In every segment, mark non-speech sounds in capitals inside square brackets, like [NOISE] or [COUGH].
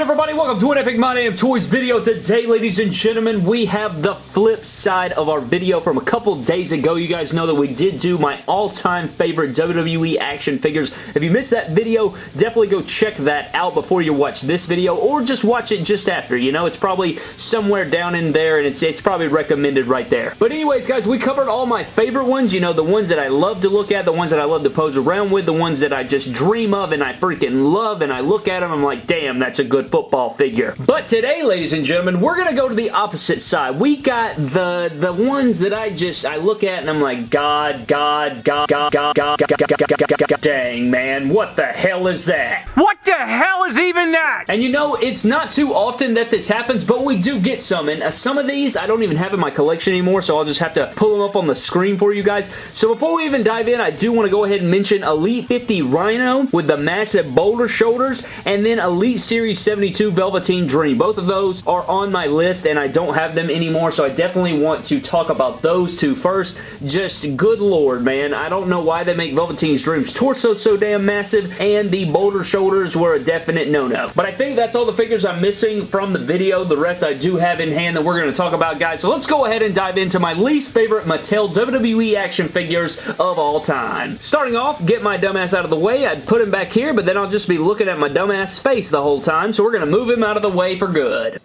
good everybody? Welcome to an Epic My Damn Toys video. Today, ladies and gentlemen, we have the flip side of our video from a couple days ago. You guys know that we did do my all-time favorite WWE action figures. If you missed that video, definitely go check that out before you watch this video, or just watch it just after. You know, it's probably somewhere down in there, and it's, it's probably recommended right there. But anyways, guys, we covered all my favorite ones. You know, the ones that I love to look at, the ones that I love to pose around with, the ones that I just dream of and I freaking love, and I look at them, I'm like, damn, that's a good football figure. But today, ladies and gentlemen, we're going to go to the opposite side. We got the the ones that I just, I look at and I'm like, God, God, God, God, God, God, God, God, God, God, God, God, dang, man, what the hell is that? What the hell is even that? And you know, it's not too often that this happens, but we do get some, and uh, some of these I don't even have in my collection anymore, so I'll just have to pull them up on the screen for you guys. So before we even dive in, I do want to go ahead and mention Elite 50 Rhino with the massive boulder shoulders, and then Elite Series 72 Velveteen Dream. Both of those are on my list, and I don't have them anymore, so I definitely want to talk about those two first. Just good lord, man. I don't know why they make Velveteen's Dream's torso so damn massive, and the boulder shoulders were a definite no-no. But I think that's all the figures I'm missing from the video. The rest I do have in hand that we're going to talk about, guys. So let's go ahead and dive into my least favorite Mattel WWE action figures of all time. Starting off, get my dumbass out of the way. I'd put him back here, but then I'll just be looking at my dumbass face the whole time, so we're going to move him out of the way for good.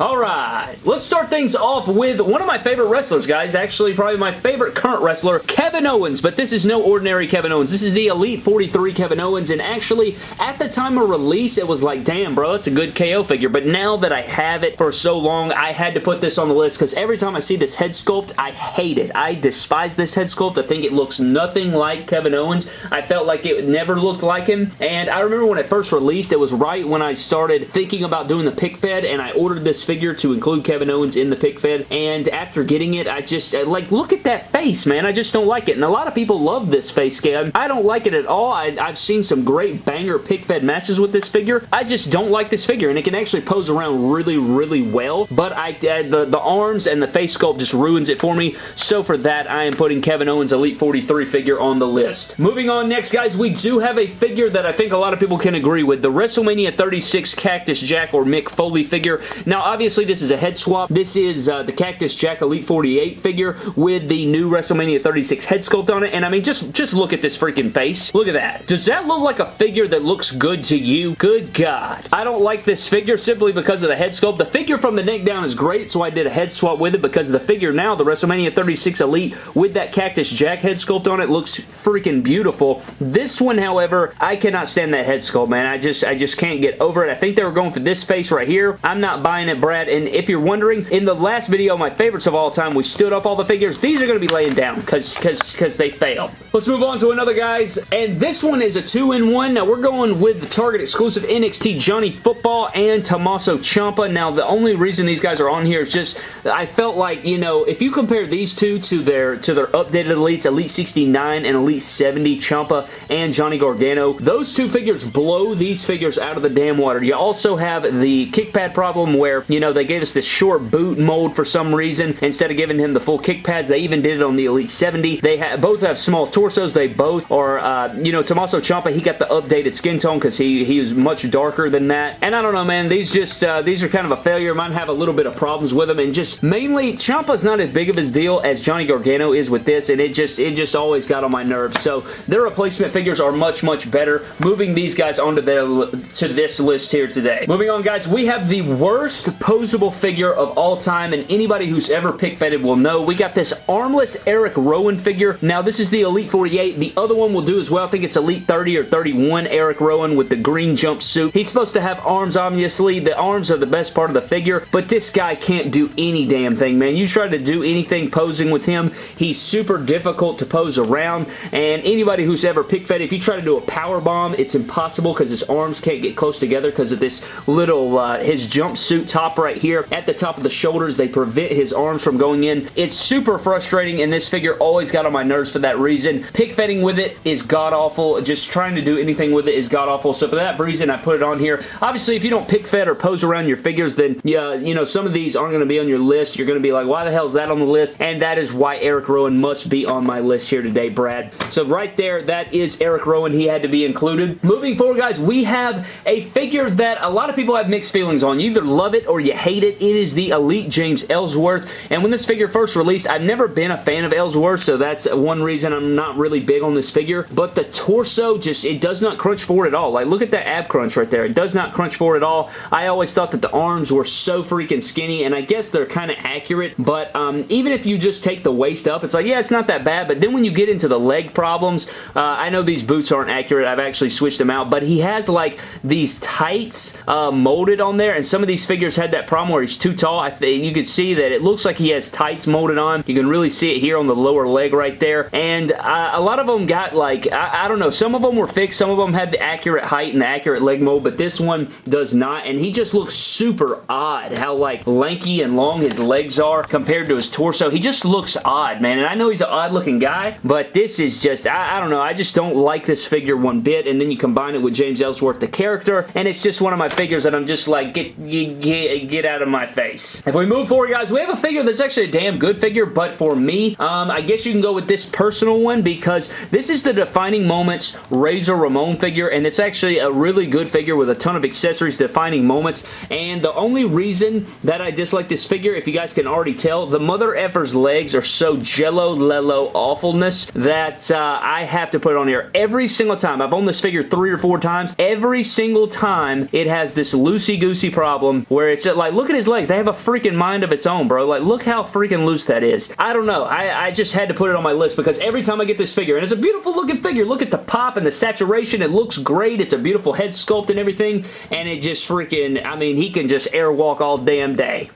Alright, let's start things off with one of my favorite wrestlers, guys. Actually, probably my favorite current wrestler, Kevin Owens. But this is no ordinary Kevin Owens. This is the Elite 43 Kevin Owens. And actually, at the time of release, it was like, damn, bro, it's a good KO figure. But now that I have it for so long, I had to put this on the list because every time I see this head sculpt, I hate it. I despise this head sculpt. I think it looks nothing like Kevin Owens. I felt like it never looked like him. And I remember when it first released, it was right when I started thinking about doing the pick fed, and I ordered this figure to include Kevin Owens in the pick fed, and after getting it, I just, like, look at that face, man. I just don't like it, and a lot of people love this face scam. I don't like it at all. I, have seen some great banger pick fed matches with this figure. I just don't like this figure, and it can actually pose around really, really well, but I, uh, the, the arms and the face sculpt just ruins it for me, so for that, I am putting Kevin Owens Elite 43 figure on the list. Moving on next, guys, we do have a figure that I think a lot of people can agree with, the WrestleMania 36 Cactus Jack or Mick Foley figure. Now, obviously, this is a head swap. This is uh, the Cactus Jack Elite 48 figure with the new WrestleMania 36 head sculpt on it, and I mean, just, just look at this freaking face. Look at that. Does that look like a figure that looks good to you? Good God. I don't like this figure simply because of the head sculpt. The figure from the neck down is great, so I did a head swap with it because the figure now, the WrestleMania 36 Elite with that Cactus Jack head sculpt on it looks freaking beautiful. This one, however, I cannot stand that head sculpt, man. I just, I just can't get over it. I think they were going for this face right here. I'm not buying it, Brad, and if you're wondering, in the last video, my favorites of all time, we stood up all the figures. These are going to be laying down because because they fail. Let's move on to another, guys, and this one is a two-in-one. Now, we're going with the Target exclusive NXT Johnny Football and Tommaso Ciampa. Now, the only reason these guys are on here is just I felt like, you know, if you compare these two to their to their updated Elites, Elite 69 and Elite 70, Ciampa and Johnny Gargano, those two figures blow these figures out of the damn water. You also have the kick pad problem where, you know, they gave us this short boot mold for some reason. Instead of giving him the full kick pads, they even did it on the Elite 70. They have both have small torsos. They both are, uh, you know, Tommaso Ciampa, he got the updated skin tone because he, he was much darker than that. And I don't know, man, these just, uh, these are kind of a failure. Might have a little bit of problems with them. And just mainly, Ciampa's not as big of his deal as Johnny Gargano is with this. And it just, it just always got on my nerves. So their replacement figures are much, much better. Moving these guys onto their, to this list here today. Moving on, guys, we have the worst posable figure of all time, and anybody who's ever pick fetted will know. We got this armless Eric Rowan figure. Now, this is the Elite 48. The other one will do as well. I think it's Elite 30 or 31 Eric Rowan with the green jumpsuit. He's supposed to have arms, obviously. The arms are the best part of the figure, but this guy can't do any damn thing, man. You try to do anything posing with him, he's super difficult to pose around, and anybody who's ever pick fed, if you try to do a power bomb, it's impossible because his arms can't get close together because of this little, uh, his jumpsuit top pop right here at the top of the shoulders. They prevent his arms from going in. It's super frustrating, and this figure always got on my nerves for that reason. Pick fetting with it is god-awful. Just trying to do anything with it is god-awful. So for that reason, I put it on here. Obviously, if you don't pick fed or pose around your figures, then, yeah, you know, some of these aren't going to be on your list. You're going to be like, why the hell is that on the list? And that is why Eric Rowan must be on my list here today, Brad. So right there, that is Eric Rowan. He had to be included. Moving forward, guys, we have a figure that a lot of people have mixed feelings on. You either love it or you hate it. It is the Elite James Ellsworth. And when this figure first released, I've never been a fan of Ellsworth, so that's one reason I'm not really big on this figure. But the torso just, it does not crunch forward at all. Like, look at that ab crunch right there. It does not crunch forward at all. I always thought that the arms were so freaking skinny, and I guess they're kind of accurate, but um, even if you just take the waist up, it's like, yeah, it's not that bad, but then when you get into the leg problems, uh, I know these boots aren't accurate. I've actually switched them out, but he has like these tights uh, molded on there, and some of these figures had that problem where he's too tall. I think you can see that it looks like he has tights molded on. You can really see it here on the lower leg right there, and uh, a lot of them got like, I, I don't know, some of them were fixed, some of them had the accurate height and the accurate leg mold, but this one does not, and he just looks super odd how like lanky and long his legs are compared to his torso. He just looks odd, man, and I know he's an odd looking guy, but this is just, I, I don't know, I just don't like this figure one bit, and then you combine it with James Ellsworth, the character, and it's just one of my figures that I'm just like, get, get, get out of my face. If we move forward, guys, we have a figure that's actually a damn good figure, but for me, um, I guess you can go with this personal one because this is the Defining Moments Razor Ramon figure, and it's actually a really good figure with a ton of accessories, Defining Moments, and the only reason that I dislike this figure, if you guys can already tell, the mother effer's legs are so jello lello awfulness that uh, I have to put on here every single time. I've owned this figure three or four times. Every single time it has this loosey-goosey problem where it's just like, look at his legs. They have a freaking mind of its own, bro. Like, look how freaking loose that is. I don't know. I, I just had to put it on my list because every time I get this figure, and it's a beautiful looking figure. Look at the pop and the saturation. It looks great. It's a beautiful head sculpt and everything, and it just freaking, I mean, he can just airwalk all damn day.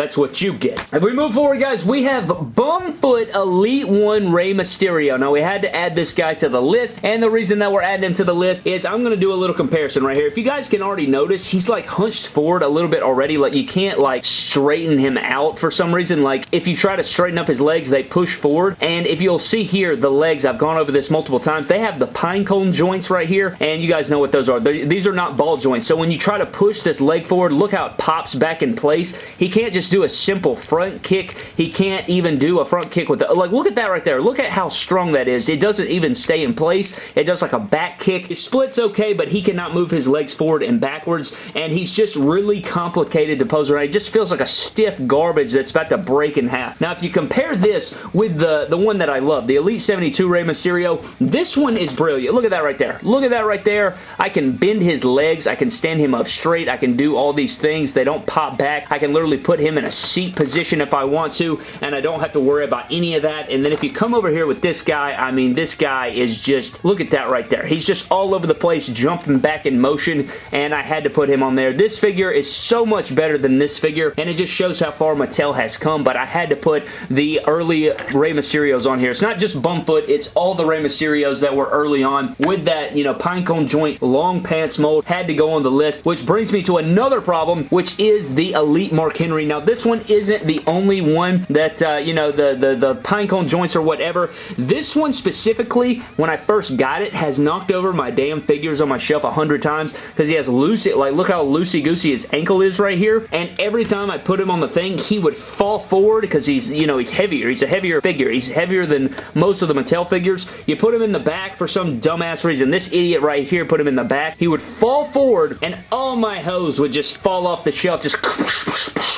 That's what you get. If we move forward, guys, we have Bumfoot Elite 1 Rey Mysterio. Now, we had to add this guy to the list, and the reason that we're adding him to the list is I'm going to do a little comparison right here. If you guys can already notice, he's like hunched forward a little bit already. Like, you can't like straighten him out for some reason. Like, if you try to straighten up his legs, they push forward, and if you'll see here, the legs, I've gone over this multiple times, they have the pine cone joints right here, and you guys know what those are. They're, these are not ball joints, so when you try to push this leg forward, look how it pops back in place. He can't just do a simple front kick. He can't even do a front kick with it. Like, look at that right there. Look at how strong that is. It doesn't even stay in place. It does like a back kick. His split's okay, but he cannot move his legs forward and backwards, and he's just really complicated to pose around. It just feels like a stiff garbage that's about to break in half. Now, if you compare this with the, the one that I love, the Elite 72 Rey Mysterio, this one is brilliant. Look at that right there. Look at that right there. I can bend his legs. I can stand him up straight. I can do all these things. They don't pop back. I can literally put him in a seat position if I want to, and I don't have to worry about any of that. And then if you come over here with this guy, I mean, this guy is just, look at that right there. He's just all over the place, jumping back in motion, and I had to put him on there. This figure is so much better than this figure, and it just shows how far Mattel has come, but I had to put the early Rey Mysterios on here. It's not just Bumfoot, it's all the Rey Mysterios that were early on with that, you know, pinecone joint, long pants mold, had to go on the list, which brings me to another problem, which is the Elite Mark Henry. Now, this one isn't the only one that, uh, you know, the, the, the pinecone joints or whatever. This one specifically, when I first got it, has knocked over my damn figures on my shelf a hundred times because he has loose, like, look how loosey-goosey his ankle is right here, and every time I put him on the thing, he would fall forward because he's, you know, he's heavier. He's a heavier figure. He's heavier than most of the Mattel figures. You put him in the back for some dumbass reason. This idiot right here put him in the back. He would fall forward, and all my hose would just fall off the shelf, just [LAUGHS]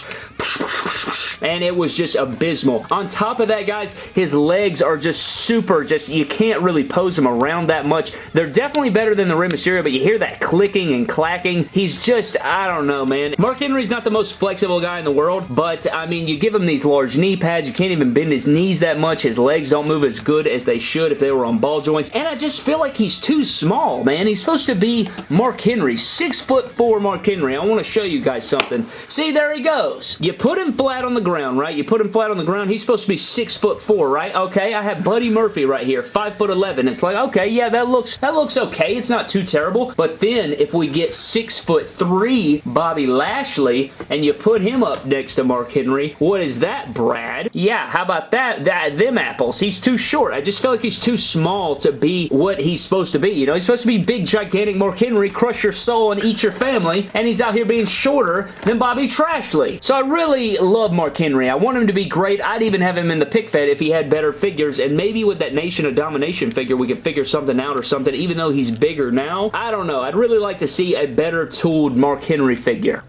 and it was just abysmal. On top of that, guys, his legs are just super, just, you can't really pose him around that much. They're definitely better than the Rey Mysterio, but you hear that clicking and clacking. He's just, I don't know, man. Mark Henry's not the most flexible guy in the world, but, I mean, you give him these large knee pads, you can't even bend his knees that much. His legs don't move as good as they should if they were on ball joints, and I just feel like he's too small, man. He's supposed to be Mark Henry, six foot four Mark Henry. I want to show you guys something. See, there he goes. You put him flat on the ground, ground, right? You put him flat on the ground. He's supposed to be six foot four, right? Okay, I have Buddy Murphy right here, five foot eleven. It's like, okay, yeah, that looks that looks okay. It's not too terrible. But then if we get six foot three Bobby Lashley and you put him up next to Mark Henry, what is that, Brad? Yeah, how about that? That them apples. He's too short. I just feel like he's too small to be what he's supposed to be. You know, he's supposed to be big, gigantic Mark Henry, crush your soul and eat your family, and he's out here being shorter than Bobby Trashley. So I really love Mark Henry. I want him to be great. I'd even have him in the pick fed if he had better figures, and maybe with that Nation of Domination figure, we could figure something out or something, even though he's bigger now. I don't know. I'd really like to see a better tooled Mark Henry figure.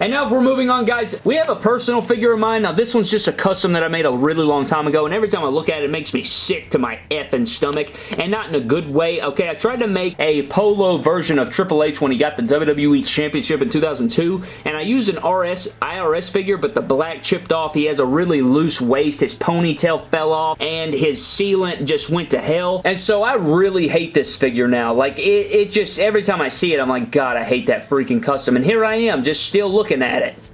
And now if we're moving on, guys, we have a personal figure of mine. Now, this one's just a custom that I made a really long time ago, and every time I look at it, it makes me sick to my effing stomach, and not in a good way. Okay, I tried to make a polo version of Triple H when he got the WWE Championship in 2002, and I used an RS IRS figure, but the black chipped off. He has a really loose waist. His ponytail fell off, and his sealant just went to hell. And so I really hate this figure now. Like, it, it just, every time I see it, I'm like, God, I hate that freaking custom. And here I am, just still looking looking at it.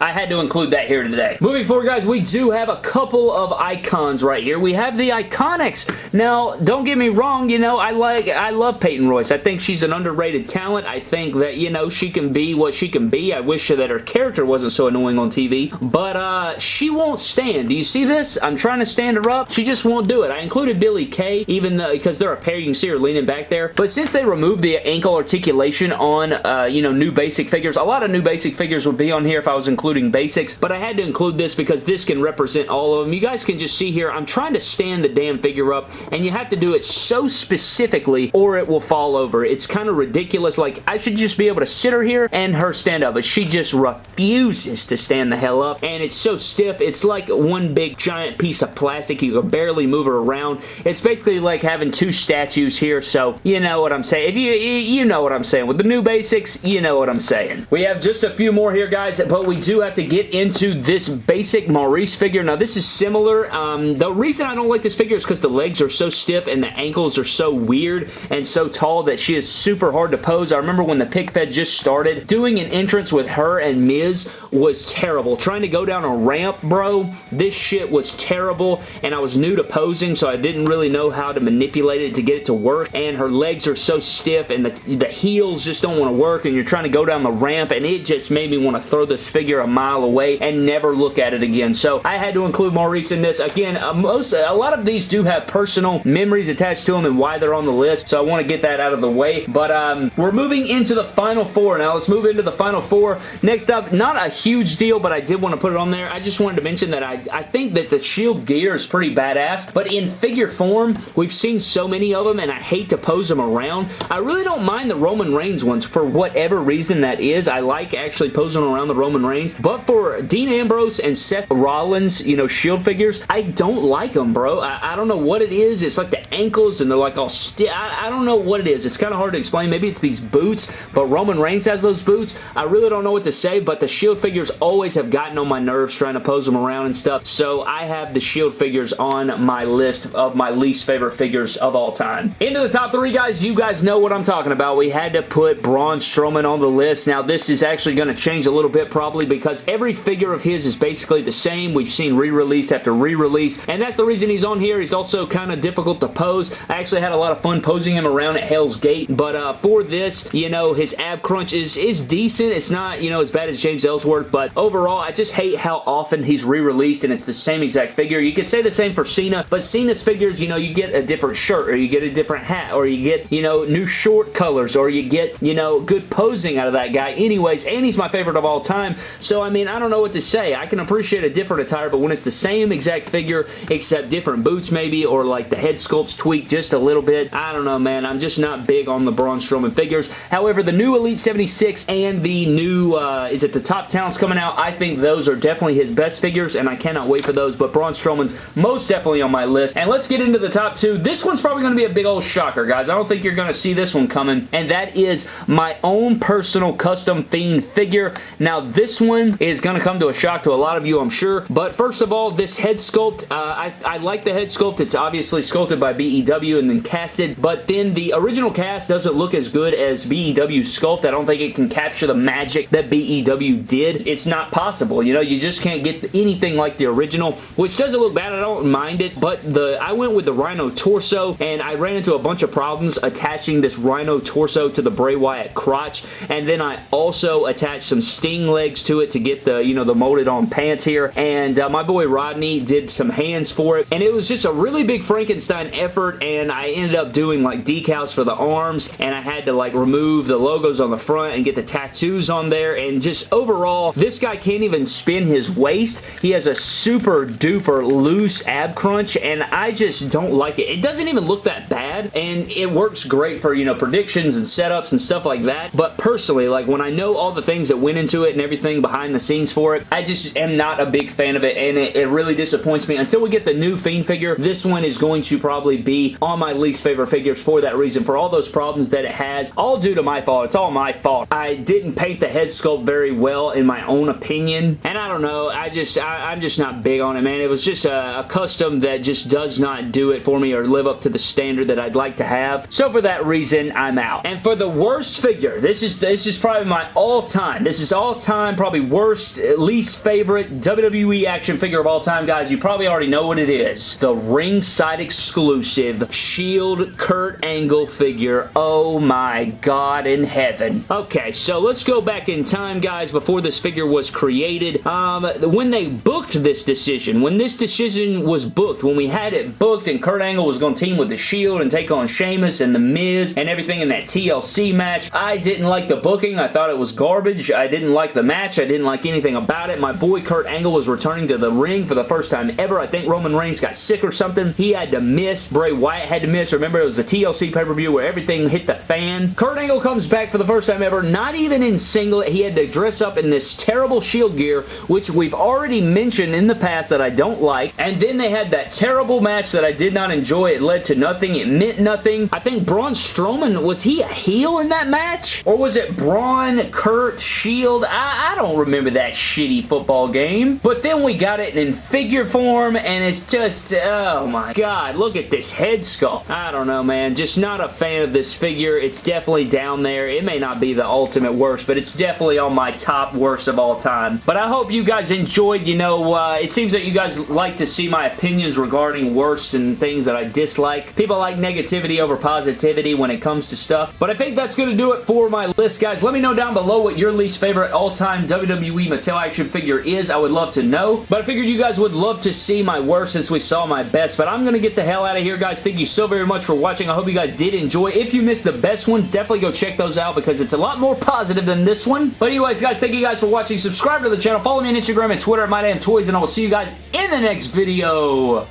I had to include that here today. Moving forward, guys, we do have a couple of icons right here. We have the Iconics. Now, don't get me wrong, you know, I like, I love Peyton Royce. I think she's an underrated talent. I think that, you know, she can be what she can be. I wish that her character wasn't so annoying on TV, but uh, she won't stand. Do you see this? I'm trying to stand her up. She just won't do it. I included Billie Kay, even though, because they're a pair, you can see her leaning back there, but since they removed the ankle articulation on, uh, you know, new basic figures, a lot of new basic figures would be on here if I was including including basics, but I had to include this because this can represent all of them. You guys can just see here, I'm trying to stand the damn figure up, and you have to do it so specifically or it will fall over. It's kind of ridiculous. Like, I should just be able to sit her here and her stand up, but she just refuses to stand the hell up, and it's so stiff. It's like one big giant piece of plastic. You can barely move her around. It's basically like having two statues here, so you know what I'm saying. If you, you know what I'm saying. With the new basics, you know what I'm saying. We have just a few more here, guys, but we do have to get into this basic Maryse figure. Now, this is similar. Um, the reason I don't like this figure is because the legs are so stiff and the ankles are so weird and so tall that she is super hard to pose. I remember when the pick fed just started, doing an entrance with her and Miz was terrible. Trying to go down a ramp, bro, this shit was terrible, and I was new to posing, so I didn't really know how to manipulate it to get it to work, and her legs are so stiff, and the, the heels just don't want to work, and you're trying to go down the ramp, and it just made me want to throw this figure a mile away and never look at it again. So I had to include Maryse in this. Again, uh, most a lot of these do have personal memories attached to them and why they're on the list, so I want to get that out of the way. But um, we're moving into the final four now. Let's move into the final four. Next up, not a huge deal, but I did want to put it on there. I just wanted to mention that I, I think that the shield gear is pretty badass, but in figure form, we've seen so many of them, and I hate to pose them around. I really don't mind the Roman Reigns ones for whatever reason that is. I like actually posing around the Roman Reigns, but for Dean Ambrose and Seth Rollins, you know, Shield figures, I don't like them, bro. I, I don't know what it is. It's like the ankles and they're like all stiff. I, I don't know what it is. It's kind of hard to explain. Maybe it's these boots, but Roman Reigns has those boots. I really don't know what to say, but the Shield figures always have gotten on my nerves trying to pose them around and stuff, so I have the Shield figures on my list of my least favorite figures of all time. Into the top three, guys. You guys know what I'm talking about. We had to put Braun Strowman on the list. Now, this is actually going to change a little bit probably because every figure of his is basically the same. We've seen re-release after re-release, and that's the reason he's on here. He's also kind of difficult to pose. I actually had a lot of fun posing him around at Hell's Gate, but uh, for this, you know, his ab crunch is, is decent. It's not, you know, as bad as James Ellsworth, but overall, I just hate how often he's re-released and it's the same exact figure. You could say the same for Cena, but Cena's figures, you know, you get a different shirt or you get a different hat or you get, you know, new short colors or you get, you know, good posing out of that guy anyways, and he's my favorite of all time, so I mean, I don't know what to say. I can appreciate a different attire, but when it's the same exact figure except different boots maybe or like the head sculpt's tweaked just a little bit, I don't know, man. I'm just not big on the Braun Strowman figures. However, the new Elite 76 and the new, uh, is it the Top Talents coming out? I think those are definitely his best figures, and I cannot wait for those, but Braun Strowman's most definitely on my list. And let's get into the top two. This one's probably going to be a big old shocker, guys. I don't think you're going to see this one coming, and that is my own personal custom Fiend figure. Now, this one reason is going to come to a shock to a lot of you, I'm sure. But first of all, this head sculpt, uh, I, I like the head sculpt. It's obviously sculpted by BEW and then casted, but then the original cast doesn't look as good as BEW sculpt. I don't think it can capture the magic that BEW did. It's not possible. You know, you just can't get anything like the original, which doesn't look bad. I don't mind it, but the I went with the Rhino torso, and I ran into a bunch of problems attaching this Rhino torso to the Bray Wyatt crotch, and then I also attached some Sting legs to it to get the, you know, the molded on pants here, and uh, my boy Rodney did some hands for it, and it was just a really big Frankenstein effort, and I ended up doing like decals for the arms, and I had to like remove the logos on the front and get the tattoos on there, and just overall, this guy can't even spin his waist. He has a super duper loose ab crunch, and I just don't like it. It doesn't even look that bad, and it works great for, you know, predictions and setups and stuff like that, but personally, like when I know all the things that went into it and everything behind the scenes for it, I just am not a big fan of it, and it, it really disappoints me. Until we get the new Fiend figure, this one is going to probably be on my least favorite figures for that reason, for all those problems that it has, all due to my fault. It's all my fault. I didn't paint the head sculpt very well in my own opinion, and I don't know, I just, I, am just not big on it, man. It was just a, a custom that just does not do it for me or live up to the standard that I'd like to have. So for that reason, I'm out. And for the worst figure, this is, this is probably my all-time, this is all-time, probably worst, least favorite WWE action figure of all time, guys. You probably already know what it is. The ringside exclusive Shield Kurt Angle figure. Oh my god in heaven. Okay, so let's go back in time, guys, before this figure was created. Um, when they booked this decision, when this decision was booked, when we had it booked and Kurt Angle was going to team with The Shield and take on Sheamus and The Miz and everything in that TLC match, I didn't like the booking. I thought it was garbage. I didn't like the match. I didn't like anything about it. My boy Kurt Angle was returning to the ring for the first time ever. I think Roman Reigns got sick or something. He had to miss. Bray Wyatt had to miss. Remember, it was the TLC pay-per-view where everything hit the fan. Kurt Angle comes back for the first time ever, not even in singlet. He had to dress up in this terrible Shield gear, which we've already mentioned in the past that I don't like. And then they had that terrible match that I did not enjoy. It led to nothing. It meant nothing. I think Braun Strowman, was he a heel in that match? Or was it Braun, Kurt, Shield? I, I don't remember that shitty football game. But then we got it in figure form, and it's just, oh my god, look at this head sculpt. I don't know, man. Just not a fan of this figure. It's definitely down there. It may not be the ultimate worst, but it's definitely on my top worst of all time. But I hope you guys enjoyed, you know, uh, it seems that you guys like to see my opinions regarding worst and things that I dislike. People like negativity over positivity when it comes to stuff. But I think that's going to do it for my list, guys. Let me know down below what your least favorite all-time WWE Mattel action figure is. I would love to know. But I figured you guys would love to see my worst since we saw my best. But I'm going to get the hell out of here, guys. Thank you so very much for watching. I hope you guys did enjoy. If you missed the best ones, definitely go check those out because it's a lot more positive than this one. But anyways, guys, thank you guys for watching. Subscribe to the channel. Follow me on Instagram and Twitter at MyDamnToys, and I will see you guys in the next video.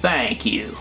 Thank you.